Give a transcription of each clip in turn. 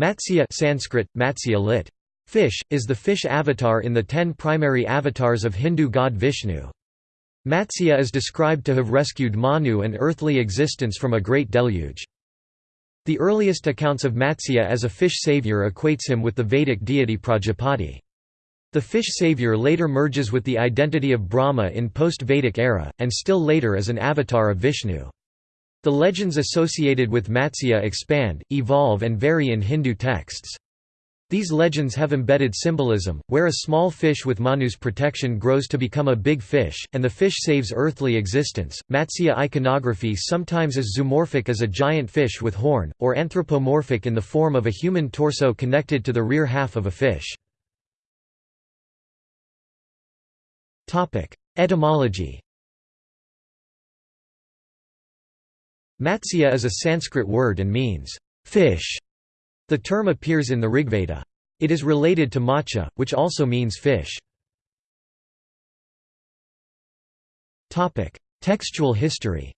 Matsya Sanskrit, Matsya lit. Fish, is the fish avatar in the ten primary avatars of Hindu god Vishnu. Matsya is described to have rescued Manu and earthly existence from a great deluge. The earliest accounts of Matsya as a fish savior equates him with the Vedic deity Prajapati. The fish savior later merges with the identity of Brahma in post-Vedic era, and still later as an avatar of Vishnu. The legends associated with Matsya expand, evolve and vary in Hindu texts. These legends have embedded symbolism, where a small fish with Manu's protection grows to become a big fish, and the fish saves earthly existence. Matsya iconography sometimes is zoomorphic as a giant fish with horn, or anthropomorphic in the form of a human torso connected to the rear half of a fish. Etymology Matsya is a Sanskrit word and means, fish. The term appears in the Rigveda. It is related to matcha, which also means fish. Textual history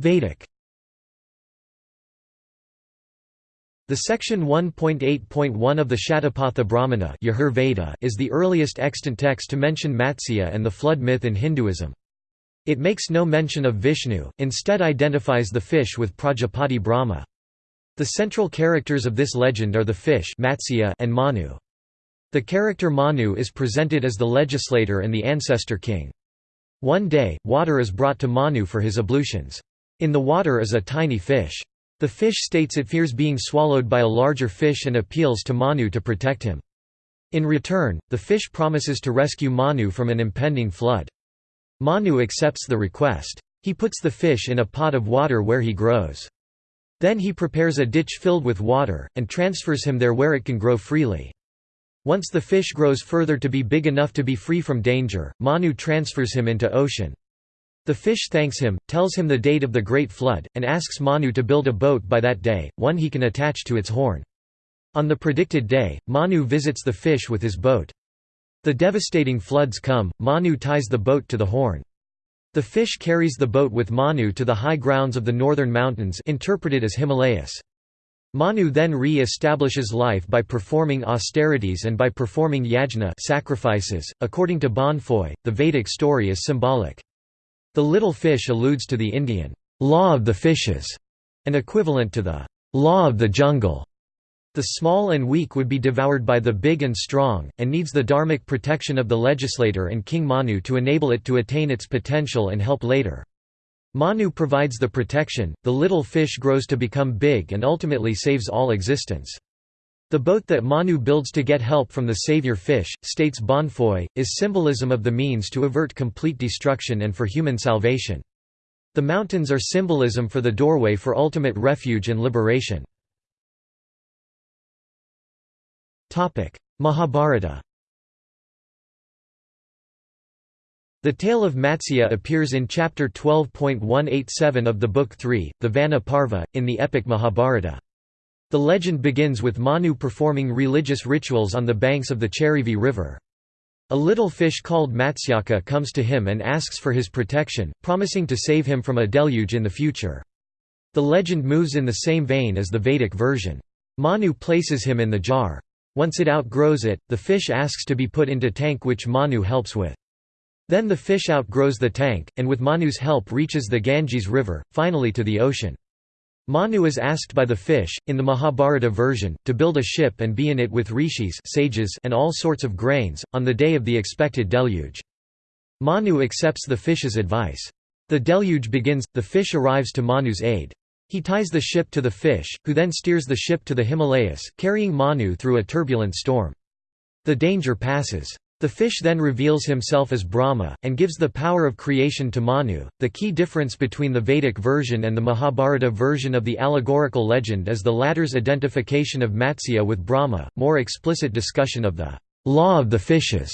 Vedic The section 1.8.1 of the Shatapatha Brahmana is the earliest extant text to mention Matsya and the flood myth in Hinduism. It makes no mention of Vishnu, instead identifies the fish with Prajapati Brahma. The central characters of this legend are the fish Matsya and Manu. The character Manu is presented as the legislator and the ancestor king. One day, water is brought to Manu for his ablutions. In the water is a tiny fish. The fish states it fears being swallowed by a larger fish and appeals to Manu to protect him. In return, the fish promises to rescue Manu from an impending flood. Manu accepts the request. He puts the fish in a pot of water where he grows. Then he prepares a ditch filled with water, and transfers him there where it can grow freely. Once the fish grows further to be big enough to be free from danger, Manu transfers him into ocean. The fish thanks him, tells him the date of the Great Flood, and asks Manu to build a boat by that day, one he can attach to its horn. On the predicted day, Manu visits the fish with his boat. The devastating floods come, Manu ties the boat to the horn. The fish carries the boat with Manu to the high grounds of the northern mountains interpreted as Himalayas. Manu then re-establishes life by performing austerities and by performing yajna sacrifices. .According to Bonnefoy, the Vedic story is symbolic. The little fish alludes to the Indian law of the fishes, an equivalent to the law of the jungle. The small and weak would be devoured by the big and strong, and needs the dharmic protection of the legislator and King Manu to enable it to attain its potential and help later. Manu provides the protection, the little fish grows to become big and ultimately saves all existence. The boat that Manu builds to get help from the savior fish, states Bonnefoy, is symbolism of the means to avert complete destruction and for human salvation. The mountains are symbolism for the doorway for ultimate refuge and liberation. Mahabharata The tale of Matsya appears in chapter 12.187 of the Book 3, the Vana Parva, in the epic Mahabharata. The legend begins with Manu performing religious rituals on the banks of the Charivi river. A little fish called Matsyaka comes to him and asks for his protection, promising to save him from a deluge in the future. The legend moves in the same vein as the Vedic version. Manu places him in the jar. Once it outgrows it, the fish asks to be put into tank which Manu helps with. Then the fish outgrows the tank, and with Manu's help reaches the Ganges river, finally to the ocean. Manu is asked by the fish, in the Mahabharata version, to build a ship and be in it with rishis sages and all sorts of grains, on the day of the expected deluge. Manu accepts the fish's advice. The deluge begins, the fish arrives to Manu's aid. He ties the ship to the fish, who then steers the ship to the Himalayas, carrying Manu through a turbulent storm. The danger passes. The fish then reveals himself as Brahma, and gives the power of creation to Manu. The key difference between the Vedic version and the Mahabharata version of the allegorical legend is the latter's identification of Matsya with Brahma, more explicit discussion of the law of the fishes,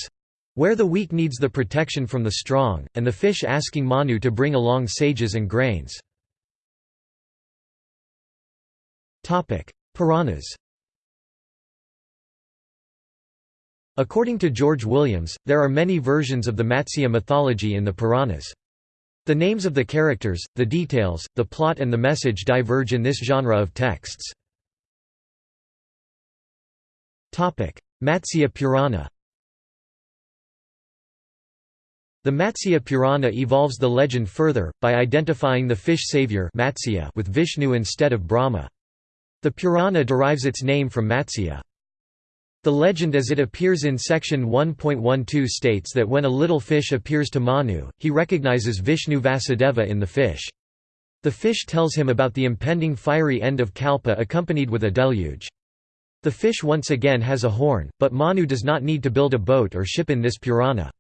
where the weak needs the protection from the strong, and the fish asking Manu to bring along sages and grains. Puranas According to George Williams, there are many versions of the Matsya mythology in the Puranas. The names of the characters, the details, the plot and the message diverge in this genre of texts. Matsya Purana The Matsya Purana evolves the legend further, by identifying the fish savior with Vishnu instead of Brahma. The Purana derives its name from Matsya. The legend as it appears in section 1.12 states that when a little fish appears to Manu, he recognizes Vishnu Vasudeva in the fish. The fish tells him about the impending fiery end of Kalpa accompanied with a deluge. The fish once again has a horn, but Manu does not need to build a boat or ship in this Purana.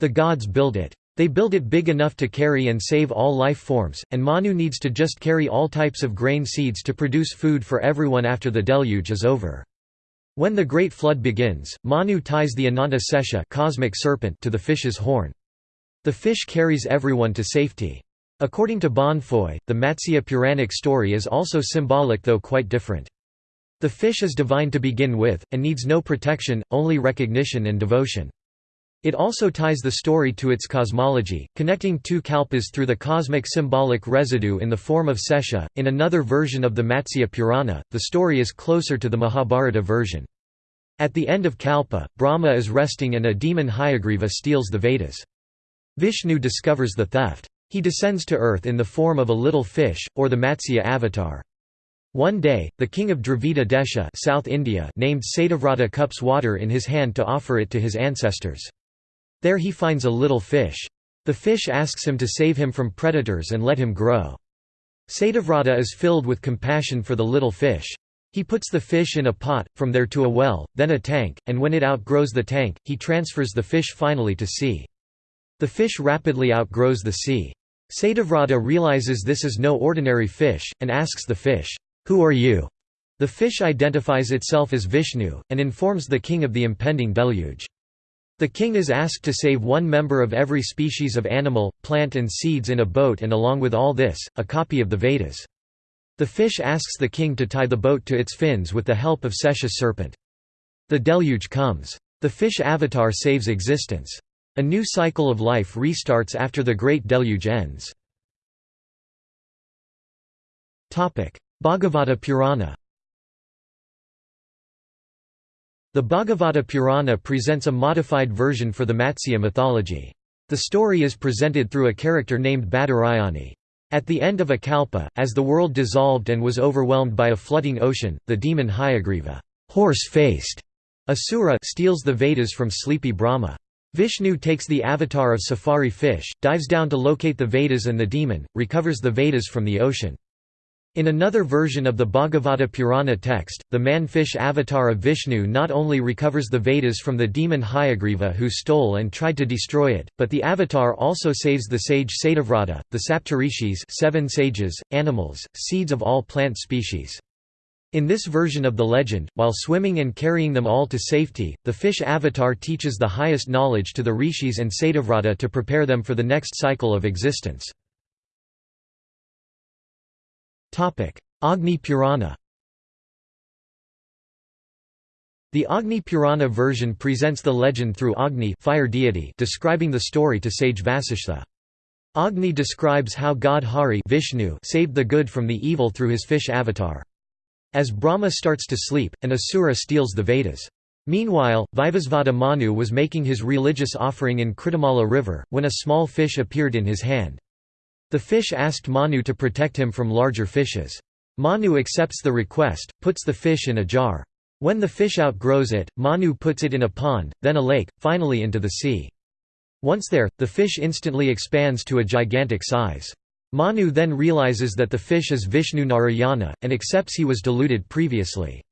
The gods build it. They build it big enough to carry and save all life forms, and Manu needs to just carry all types of grain seeds to produce food for everyone after the deluge is over. When the Great Flood begins, Manu ties the Ananta Sesha cosmic serpent to the fish's horn. The fish carries everyone to safety. According to Bonnefoy, the Matsya Puranic story is also symbolic though quite different. The fish is divine to begin with, and needs no protection, only recognition and devotion. It also ties the story to its cosmology, connecting two kalpas through the cosmic symbolic residue in the form of Sesha. In another version of the Matsya Purana, the story is closer to the Mahabharata version. At the end of Kalpa, Brahma is resting and a demon Hayagriva steals the Vedas. Vishnu discovers the theft. He descends to earth in the form of a little fish, or the Matsya avatar. One day, the king of Dravida Desha South India named Satyavrata cups water in his hand to offer it to his ancestors. There he finds a little fish. The fish asks him to save him from predators and let him grow. Satyavrata is filled with compassion for the little fish. He puts the fish in a pot, from there to a well, then a tank, and when it outgrows the tank, he transfers the fish finally to sea. The fish rapidly outgrows the sea. Satyavrata realizes this is no ordinary fish, and asks the fish, "'Who are you?' The fish identifies itself as Vishnu, and informs the king of the impending deluge. The king is asked to save one member of every species of animal, plant and seeds in a boat and along with all this, a copy of the Vedas. The fish asks the king to tie the boat to its fins with the help of Sesha's serpent. The deluge comes. The fish avatar saves existence. A new cycle of life restarts after the great deluge ends. Bhagavata Purana The Bhagavata Purana presents a modified version for the Matsya mythology. The story is presented through a character named Badarayani. At the end of a kalpa, as the world dissolved and was overwhelmed by a flooding ocean, the demon Hayagriva horse-faced Asura steals the Vedas from sleepy Brahma. Vishnu takes the avatar of shaphari fish, dives down to locate the Vedas and the demon, recovers the Vedas from the ocean. In another version of the Bhagavata Purana text, the man-fish avatar of Vishnu not only recovers the Vedas from the demon Hayagriva who stole and tried to destroy it, but the avatar also saves the sage Satyavrata, the Saptarishis seven sages, animals, seeds of all plant species. In this version of the legend, while swimming and carrying them all to safety, the fish avatar teaches the highest knowledge to the rishis and Satyavrata to prepare them for the next cycle of existence. Agni Purana The Agni Purana version presents the legend through Agni fire deity describing the story to sage Vasishtha. Agni describes how god Hari Vishnu saved the good from the evil through his fish avatar. As Brahma starts to sleep, an Asura steals the Vedas. Meanwhile, Vivasvata Manu was making his religious offering in Kritamala river, when a small fish appeared in his hand. The fish asked Manu to protect him from larger fishes. Manu accepts the request, puts the fish in a jar. When the fish outgrows it, Manu puts it in a pond, then a lake, finally into the sea. Once there, the fish instantly expands to a gigantic size. Manu then realizes that the fish is Vishnu Narayana, and accepts he was deluded previously.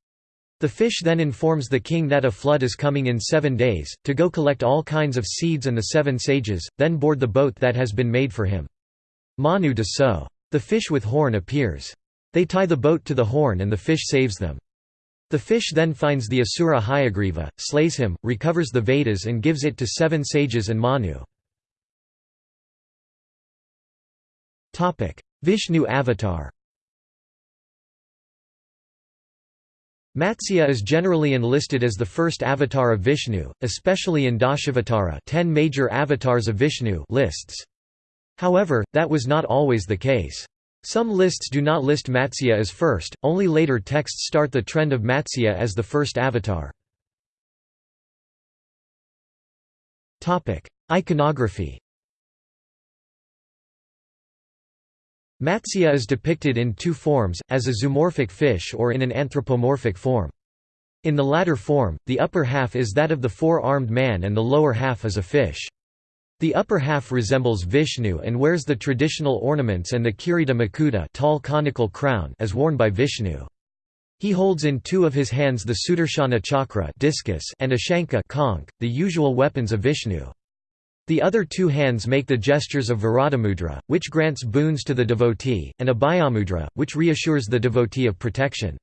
The fish then informs the king that a flood is coming in seven days, to go collect all kinds of seeds and the seven sages, then board the boat that has been made for him. Manu does so. The fish with horn appears. They tie the boat to the horn and the fish saves them. The fish then finds the Asura Hayagriva, slays him, recovers the Vedas and gives it to seven sages and Manu. Vishnu avatar Matsya is generally enlisted as the first avatar of Vishnu, especially in Dashavatara 10 major avatars of Vishnu lists. However, that was not always the case. Some lists do not list Matsya as first, only later texts start the trend of Matsya as the first avatar. Iconography Matsya is depicted in two forms, as a zoomorphic fish or in an anthropomorphic form. In the latter form, the upper half is that of the four-armed man and the lower half is a fish. The upper half resembles Vishnu and wears the traditional ornaments and the Kirita Makuta tall conical crown as worn by Vishnu. He holds in two of his hands the Sudarshana chakra discus and a Shankha conch, the usual weapons of Vishnu. The other two hands make the gestures of Varadamudra, which grants boons to the devotee, and Abhayamudra, which reassures the devotee of protection.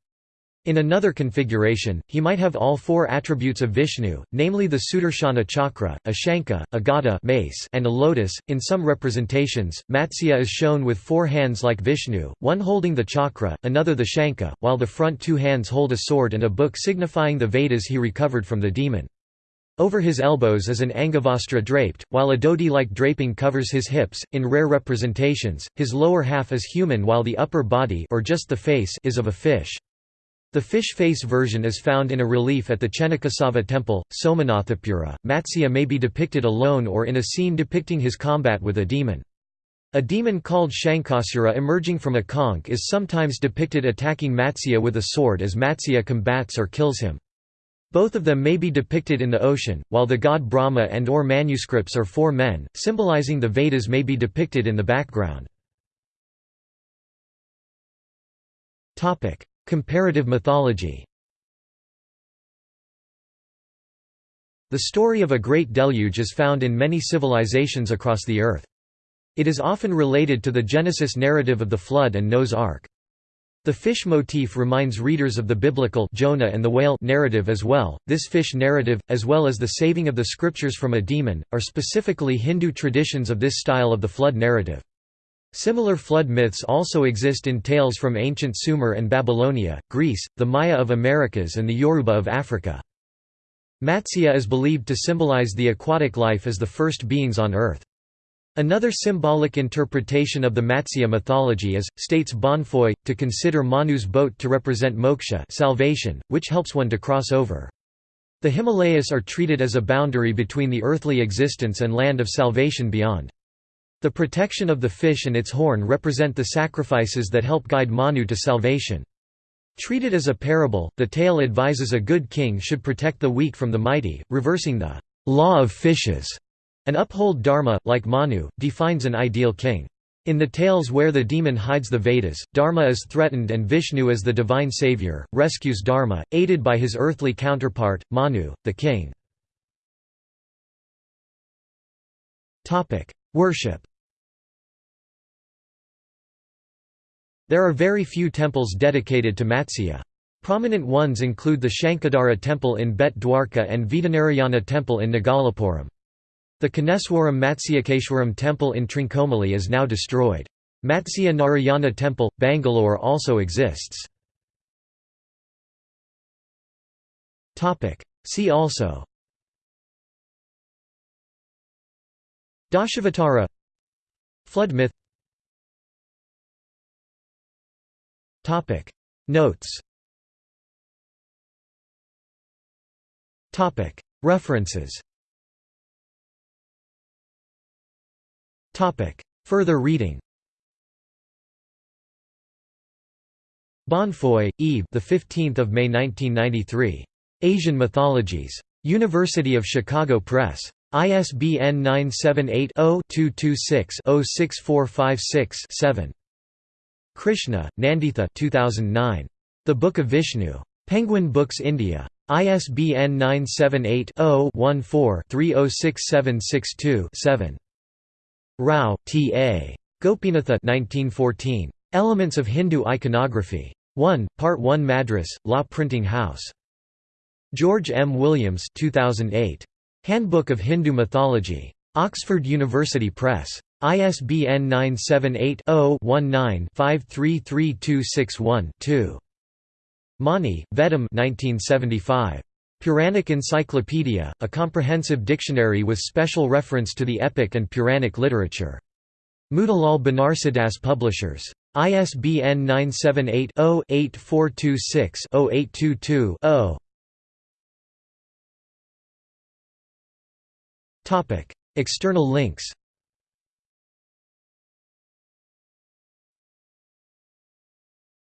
In another configuration, he might have all four attributes of Vishnu, namely the Sudarshana chakra, a Shankha, a Gada mace, and a lotus. In some representations, Matsya is shown with four hands like Vishnu, one holding the chakra, another the Shankha, while the front two hands hold a sword and a book signifying the Vedas he recovered from the demon. Over his elbows is an angavastra draped, while a dhoti-like draping covers his hips. In rare representations, his lower half is human while the upper body or just the face is of a fish. The fish face version is found in a relief at the Chennakesava temple, Somanathapura. Matsya may be depicted alone or in a scene depicting his combat with a demon. A demon called Shankasura emerging from a conch is sometimes depicted attacking Matsya with a sword as Matsya combats or kills him. Both of them may be depicted in the ocean, while the god Brahma and or manuscripts are four men, symbolizing the Vedas may be depicted in the background. Comparative mythology The story of a great deluge is found in many civilizations across the earth. It is often related to the Genesis narrative of the Flood and Noah's Ark. The fish motif reminds readers of the biblical Jonah and the whale narrative as well. This fish narrative, as well as the saving of the scriptures from a demon, are specifically Hindu traditions of this style of the flood narrative. Similar flood myths also exist in tales from ancient Sumer and Babylonia, Greece, the Maya of Americas and the Yoruba of Africa. Matsya is believed to symbolize the aquatic life as the first beings on earth. Another symbolic interpretation of the Matsya mythology is, states Bonnefoy, to consider Manu's boat to represent moksha salvation, which helps one to cross over. The Himalayas are treated as a boundary between the earthly existence and land of salvation beyond. The protection of the fish and its horn represent the sacrifices that help guide Manu to salvation. Treated as a parable, the tale advises a good king should protect the weak from the mighty, reversing the law of fishes and uphold dharma, like Manu, defines an ideal king. In the tales where the demon hides the Vedas, Dharma is threatened and Vishnu as the divine savior, rescues Dharma, aided by his earthly counterpart, Manu, the king. Worship There are very few temples dedicated to Matsya. Prominent ones include the Shankadhara temple in Bet Dwarka and Vedanarayana temple in Nagalapuram. The Koneswaram Matsyakeshwaram temple in Trincomalee is now destroyed. Matsya Narayana temple, Bangalore also exists. See also Dashavatara Flood myth Notes References Further reading Bonnefoy, Yves. The 15th of May 1993. Asian Mythologies. University of Chicago Press. ISBN 978-0-226-06456-7. Krishna, Nanditha 2009. The Book of Vishnu. Penguin Books India. ISBN 978 0 14 306762 7. Rao, T. A. Gopinatha 1914. Elements of Hindu Iconography. 1, Part 1 Madras, Law Printing House. George M. Williams 2008. Handbook of Hindu Mythology. Oxford University Press. ISBN 978-0-19-533261-2. Mani, Vettam 1975. Puranic Encyclopedia, a comprehensive dictionary with special reference to the epic and Puranic literature. Motilal Banarsidass Publishers. ISBN 978-0-8426-0822-0 External links